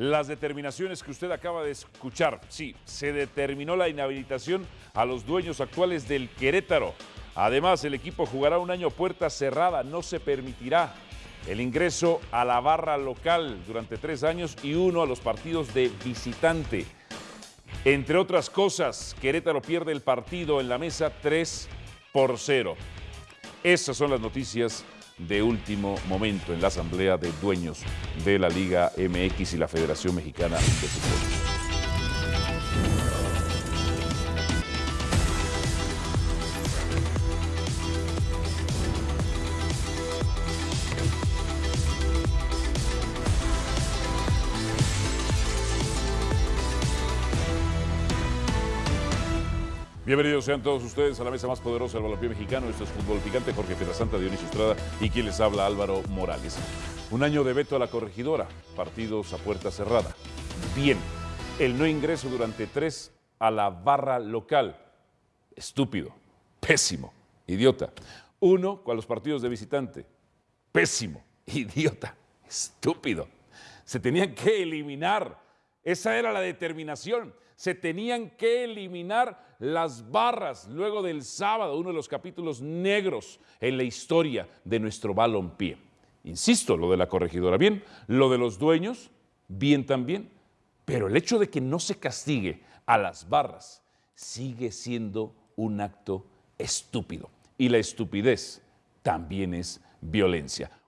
las determinaciones que usted acaba de escuchar. Sí, se determinó la inhabilitación a los dueños actuales del Querétaro. Además, el equipo jugará un año puerta cerrada, no se permitirá el ingreso a la barra local durante tres años y uno a los partidos de visitante. Entre otras cosas, Querétaro pierde el partido en la mesa 3 por 0. Esas son las noticias de último momento en la Asamblea de Dueños de la Liga MX y la Federación Mexicana de Fútbol. Bienvenidos sean todos ustedes a la mesa más poderosa del balompié mexicano. Esto es Fútbol Picante, Jorge Santa, Dionisio Estrada y quien les habla Álvaro Morales. Un año de veto a la corregidora, partidos a puerta cerrada. Bien, el no ingreso durante tres a la barra local. Estúpido, pésimo, idiota. Uno con los partidos de visitante. Pésimo, idiota, estúpido. Se tenían que eliminar. Esa era la determinación se tenían que eliminar las barras luego del sábado, uno de los capítulos negros en la historia de nuestro balompié. Insisto, lo de la corregidora, bien, lo de los dueños, bien también, pero el hecho de que no se castigue a las barras sigue siendo un acto estúpido. Y la estupidez también es violencia.